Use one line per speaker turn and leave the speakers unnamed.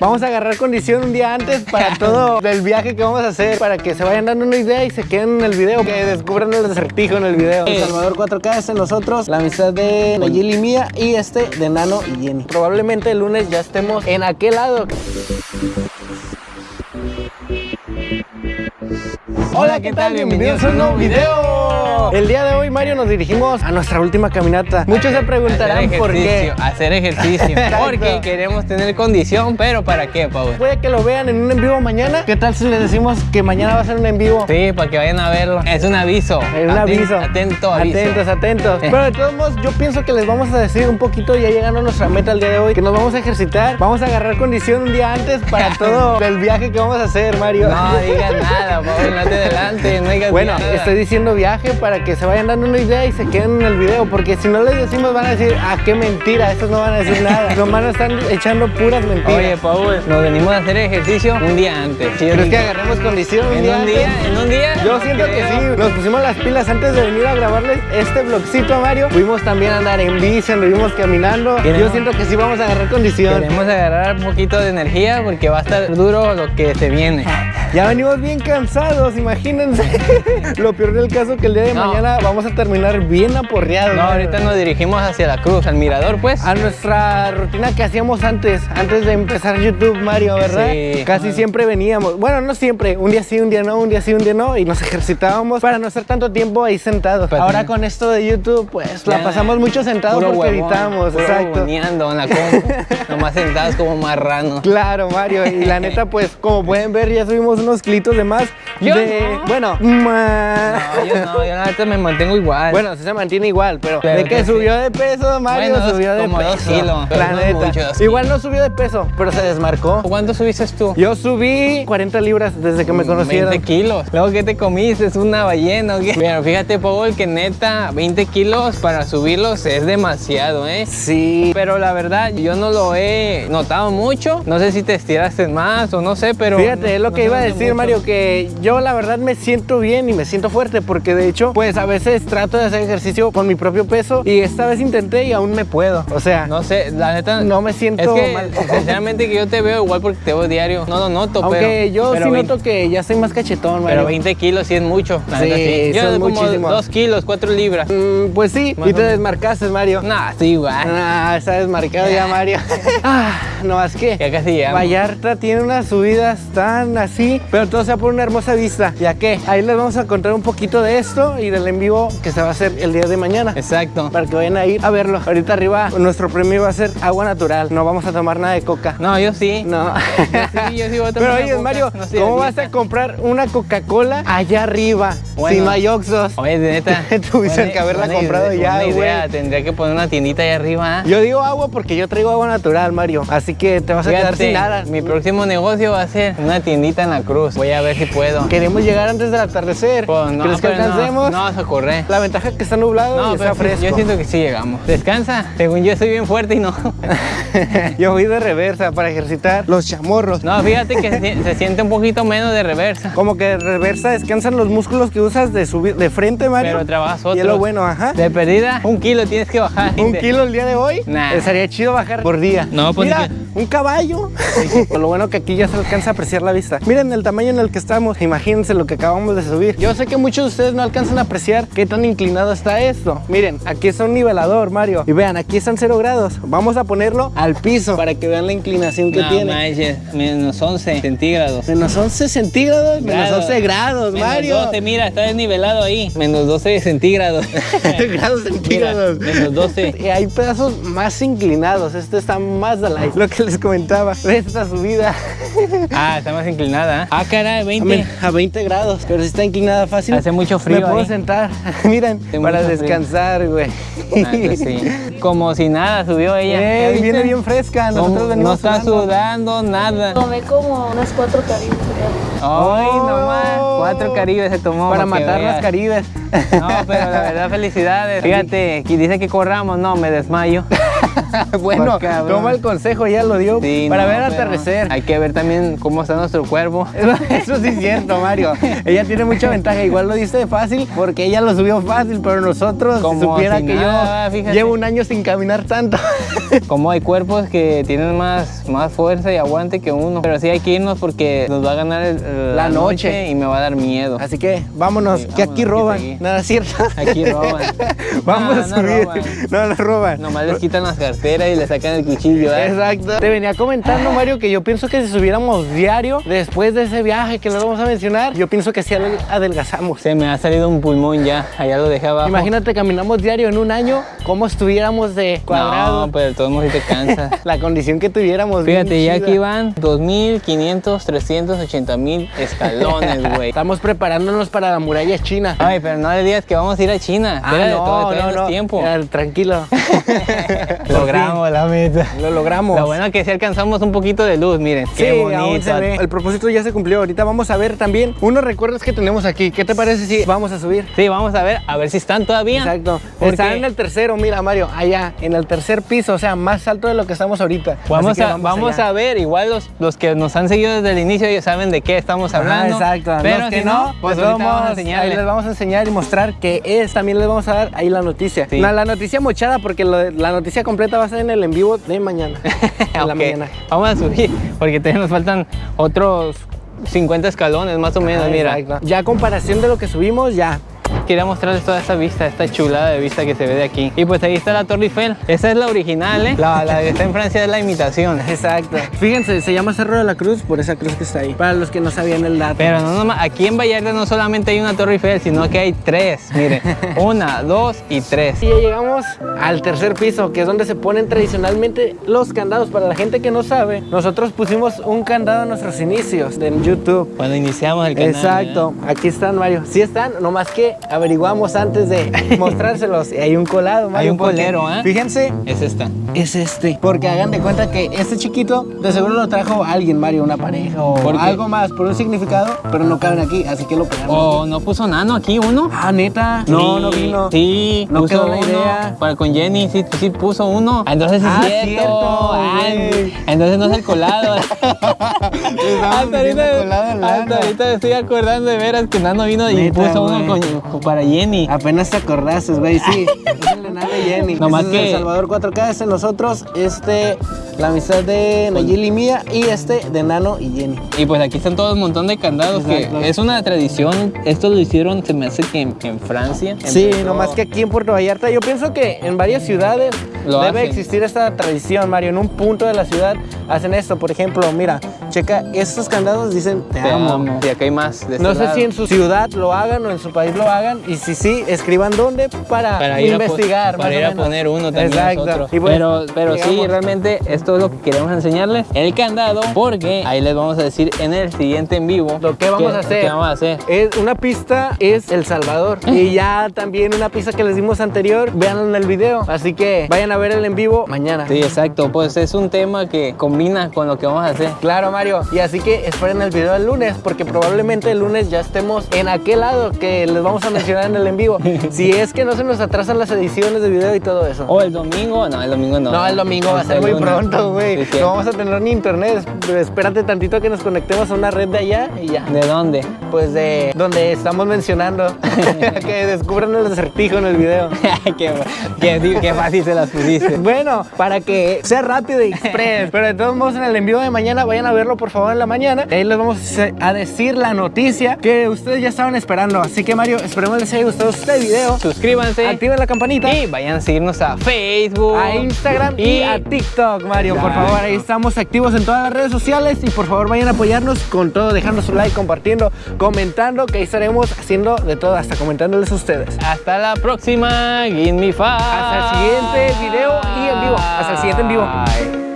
Vamos a agarrar condición un día antes para todo el viaje que vamos a hacer, para que se vayan dando una idea y se queden en el video, que descubran el acertijo en el video. El Salvador 4K es en nosotros, la amistad de Nayeli y mía y este de Nano y Jenny. Probablemente el lunes ya estemos en aquel lado. Hola, ¿qué tal? Bienvenidos a un nuevo video. El día de hoy, Mario, nos dirigimos a nuestra última caminata. Muchos se preguntarán por qué.
Hacer ejercicio. Porque queremos tener condición, pero ¿para qué, Pau?
Puede que lo vean en un en vivo mañana. ¿Qué tal si les decimos que mañana va a ser un en vivo?
Sí, para que vayan a verlo. Es un aviso.
Es un aviso.
Atento, aviso.
Atentos, atentos. Pero de todos modos, yo pienso que les vamos a decir un poquito, ya llegando a nuestra meta el día de hoy, que nos vamos a ejercitar. Vamos a agarrar condición un día antes para todo el viaje que vamos a hacer, Mario.
No digas nada, Pau, no te adelante, no digas
Bueno,
nada.
estoy diciendo viaje para que se vayan dando una idea y se queden en el video, porque si no les decimos van a decir, ah, qué mentira, estos no van a decir nada. Nomás nos están echando puras mentiras.
Oye, Paul, nos venimos a hacer ejercicio un día antes. ¿sí?
¿Crees que agarremos condición un
¿En
día
un
antes?
día? ¿En un día?
Yo
No
siento que sí, nos pusimos las pilas antes de venir a grabarles este vlogcito a Mario. Fuimos también a andar en bici, anduvimos caminando. Yo
Queremos-
siento que sí vamos a agarrar condición.
Queremos agarrar un poquito de energía porque va a estar duro lo que se viene.
Ya venimos bien cansados, imagínense. Lo peor del caso que el día de
No.
mañana vamos a terminar bien aporreados.
No, ahorita nos dirigimos hacia la cruz, al mirador, pues.
A nuestra rutina que hacíamos antes, antes de empezar YouTube, Mario, ¿verdad?
Sí.
Casi siempre veníamos. Bueno, no siempre. Un día sí, un día no, un día sí, un día no. Y nos ejercitábamos para no estar tanto tiempo ahí sentados.
Pues,
Ahora con esto de YouTube, pues la pasamos mucho sentados porque
huevón,
editamos.
puro
Exacto.
en la nomás sentados como marranos.
Claro, Mario. Y la neta, pues, como pueden ver, ya subimos unos kilitos de más.
Yo
de,
no.
Bueno,
No, yo no, yo la me mantengo igual.
Bueno, sí se mantiene igual, pero,
Pero
de que
que sí.
subió de peso, Mario
Bueno,
subió de
como
peso.
kilos,
La
no
neta. igual no subió de peso, pero se desmarcó.
¿Cuánto subiste tú?
Yo subí 40 libras desde que me conocieron.
20 kilos. Luego, ¿qué te comiste? ¿Es una ballena o qué? Pero fíjate, Paul, que neta, 20 kilos para subirlos es demasiado, ¿eh?
Sí.
Pero la verdad, yo no lo he notado mucho. No sé si te estiraste más o no sé, pero...
Fíjate, es lo
no
que iba a decir,
mucho.
Mario, que yo la verdad me siento bien y me siento fuerte porque de hecho, pues a veces trato de hacer ejercicio con mi propio peso y esta vez intenté y aún me puedo. O sea, no,
No sé, la neta...
me siento
Es que,
mal.
sinceramente, que yo te veo igual porque te veo diario. No lo noto,
Aunque
pero...
yo
pero
sí
20
noto que ya soy más cachetón, Mario.
Pero 20 kilos sí es mucho. la
Sí,
neta, sí. Yo
son
como
muchísimo.
2 kilos, 4 libras.
Mm, pues sí,
Más
y te desmarcaste, Mario.
Nah, estoy igual.
Ah, está desmarcado ya, Mario. ah, no, más que
Ya casi llegamos.
Vallarta tiene unas subidas tan así, pero todo sea por una hermosa vista. ¿Ya qué? Ahí les vamos a contar un poquito de esto y del en vivo que se va a hacer el día de mañana.
Exacto.
Para que vayan a ir a verlo. Ahorita arriba nuestro premio va a ser agua natural. No vamos a tomar nada de coca.
No, yo sí.
No.
sí, yo sí voy a tomar
Pero oye,
coca.
Mario,
No
¿cómo vas a comprar una Coca-Cola allá arriba
Bueno.
si no hay Oxxos?
Oye, de neta.
Tuviste
buena-
que haberla
buena
comprado ya,
buena
güey.
idea. Tendría que poner una tiendita ahí arriba.
Yo digo agua porque yo traigo agua natural, Mario. Así que te vas a quedar sin nada.
Mi próximo negocio va a ser una tiendita en la cruz. Voy a ver si puedo.
Queremos llegar antes del atardecer.
Pues no,
¿Crees que
pero no, No, vas a correr.
La ventaja es que está nublado
No,
y está fresco.
yo siento que sí llegamos. Descansa. Según yo estoy bien fuerte y no.
yo voy de reversa para ejercitar los chamorros.
No, fíjate que se, se siente un poquito menos de reversa.
Como que de reversa descansan los músculos que usas de subir de frente, Mario.
Pero trabajas
Y es lo bueno, ajá.
De perdida, un kilo tienes que bajar.
Un kilo el día de hoy.
Nah.
Estaría chido bajar por día.
No, pues
Mira,
ni
un caballo. Lo bueno que aquí ya se alcanza a apreciar la vista. Miren el tamaño en el que estamos. Imagínense lo que acabamos de subir. Yo sé que muchos de ustedes no alcanzan a apreciar qué tan inclinado está esto. Miren, aquí está un nivelador, Mario. Y vean, aquí están 0 grados. Vamos a ponerlo al piso para que vean la inclinación que
No
tiene.
manches, menos 11 centígrados.
Menos 11 centígrados, menos
Grados.
11 grados,
Menos
Mario.
12, mira, está desnivelado ahí. Menos 12 centígrados.
grados centígrados.
Mira, menos 12.
Y hay pedazos más inclinados. Este está más de. Lo que les comentaba de esta subida.
Ah, está más inclinada. ¿eh? Ah, caray,
A
20.
men- A 20 grados, pero si está inclinada fácil.
Hace mucho frío
Me puedo
ahí.
sentar, miren,
Hace
para descansar, güey.
Ah, pues sí. Como si nada subió ella.
Viene bien fresca.
No,
Nosotros
no está
sudando.
sudando nada.
Tomé como unas cuatro caribes.
Ay,
Oh.
nomás. Cuatro caribes se tomó.
Para matar las
veas.
caribes.
No, pero la verdad, felicidades. Fíjate, dice que corramos. No, me desmayo.
bueno,
Por
toma el consejo, ya lo dio
Sí,
para
no,
ver atardecer.
Hay que ver también cómo está nuestro cuerpo.
Eso sí es cierto, Mario. Ella tiene mucha ventaja. Igual lo diste fácil porque ella lo subió fácil, pero nosotros, si
Como
supiera
si
que
nada,
yo
fíjate.
llevo un año sin caminar tanto.
Como hay cuerpos que tienen más, más fuerza y aguante que uno. Pero sí hay que irnos porque nos va a ganar el-
La noche.
y me va a dar miedo.
Así que vámonos,
Sí,
que aquí roban. Nada, ¿cierto?
Aquí roban.
Vamos
No,
a
no
subir.
roban.
No, no roban.
Nomás les quitan las carteras y le sacan el cuchillo. ¿eh?
Exacto. Te venía comentando, Mario, que yo pienso que si subiéramos diario después de ese viaje que les vamos a mencionar, yo pienso que sí adel- adelgazamos.
Se me ha salido un pulmón ya. Allá lo dejé abajo.
Imagínate, caminamos diario en un año, cómo estuviéramos de cuadrado.
No, pero modos sí te cansa.
La condición que tuviéramos.
Fíjate, ya aquí van 2.500, 380 mil escalones, güey.
Estamos preparándonos para la muralla china.
Ay, pero no le digas que vamos a ir a China.
Ah,
Espérate,
no,
todavía
no,
no, tiempo.
Tranquilo.
Logramos la meta.
Lo logramos.
Lo bueno es que si alcanzamos un poquito de luz, miren.
Sí,
qué bonito.
El propósito ya se cumplió. Ahorita vamos a ver también unos recuerdos que tenemos aquí. ¿Qué te parece si vamos a subir?
Sí, vamos a ver, a ver si están todavía.
Exacto.
Porque
Están en el tercero, mira Mario, allá, en el tercer piso, o sea, más alto de lo que estamos ahorita.
Vamos,
que
a, vamos a ver, igual los, los que nos han seguido desde el inicio ellos saben de qué estamos hablando.
exacto.
Pero
Los
si
que no, pues vamos,
vamos a enseñarles.
les vamos a enseñar y mostrar que es. También les vamos a dar ahí la noticia.
Sí.
No, la noticia mochada, porque lo la noticia completa va a ser en el en vivo de mañana. en la mañana.
Vamos a subir, porque nos faltan otros 50 escalones más o menos,
Ah,
mira.
exacto. Ya a comparación de lo que subimos, ya.
Quería mostrarles toda esta vista, esta chulada de vista que se ve de aquí. Y pues ahí está la Torre Eiffel. Esa es la original, ¿eh? La, la que está en Francia es la imitación.
Exacto. Fíjense, se llama Cerro de la Cruz por esa cruz que está ahí. Para los que no sabían el dato.
Pero no nomás, aquí en Vallarta no solamente hay una Torre Eiffel, sino que hay tres. Miren, una, dos y tres.
Y ya llegamos al tercer piso, que es donde se ponen tradicionalmente los candados. Para la gente que no sabe, nosotros pusimos un candado en nuestros inicios en YouTube.
Cuando iniciamos el canal.
Exacto, aquí están Mario. Sí están, nomás que averiguamos antes de mostrárselos. Hay un colado, Mario.
Hay un colero, ¿eh?
Fíjense.
Es esta.
es este. Porque hagan de cuenta que este chiquito de seguro lo trajo alguien, Mario, una pareja o algo más por un significado, pero no caben aquí, así que lo pegamos.
¿O no puso nano aquí uno?
Ah, neta. No,
Sí,
no vino.
Sí,
No
puso
quedó la idea.
Para con Jenny, sí, sí puso uno. Ah, Entonces sí
Ah,
es cierto.
cierto,
Ay, entonces no es el colado. hasta, ahorita,
colado
hasta estoy acordando de veras que Nano vino y
Neta,
puso uno con- para Jenny.
Apenas te acordaste, güey, sí. Es el de Nano y Jenny.
Nomás
Este es
que-
El Salvador 4K, este de nosotros, este, la amistad de Nayeli y mía y este de Nano y Jenny.
Y pues aquí están todo un montón de candados
Exacto.
que es una tradición. Esto lo hicieron, se me hace que en, en Francia.
Sí,
empezó-
nomás que aquí en Puerto Vallarta, yo pienso que en varias ciudades
Lo
debe
hacen.
existir esta tradición, Mario. En un punto de la ciudad hacen esto. Por ejemplo, mira, checa, estos candados dicen te,
Te
amo.
amo. Y acá hay más. de
No
este
sé si en su ciudad lo hagan o en su país lo hagan. Y si sí, escriban dónde para,
para ir
investigar.
a, para ir a poner uno también
Exacto.
nosotros.
Y
pero pero sí, realmente esto es lo que queremos enseñarles. El candado, porque ahí les vamos a decir en el siguiente en vivo.
Lo que vamos a hacer.
qué vamos a hacer.
Es una pista es El Salvador. y ya también una pista que les dimos anterior, véanlo en el video. Así que vayan a ver el en vivo mañana.
Sí, exacto. Pues es un tema que combina con lo que vamos a hacer.
Claro, Mario. Y así que esperen el video el lunes, porque probablemente el lunes ya estemos en aquel lado que les vamos a mencionar en el en vivo. Si es que no se nos atrasan las ediciones de video y todo eso.
O el domingo, no, el domingo no.
No, el domingo va a ser muy
lunes.
pronto, güey.
Sí,
no vamos a tener ni internet. Espérate tantito a que nos conectemos a una red de allá y ya.
¿De dónde?
Pues de donde estamos mencionando. que descubran el acertijo en el video.
qué, qué- qué fácil se las pusiste.
Bueno, para que sea rápido y express. Pero de todos modos, en el envío de mañana, vayan a verlo por favor en la mañana. Ahí les vamos a decir la noticia que ustedes ya estaban esperando. Así que, Mario, esperemos les haya gustado este video.
Suscríbanse.
Activen la campanita.
Y vayan a seguirnos a Facebook.
A Instagram y, a TikTok, Mario. Por favor, ahí estamos activos en todas las redes sociales. Y por favor, vayan a apoyarnos con todo, dejando su like, compartiendo, comentando, que ahí estaremos haciendo de todo, hasta comentándoles a ustedes.
Hasta la próxima. Give me five.
Hasta el siguiente video y en vivo. Hasta el siguiente en vivo.
Bye.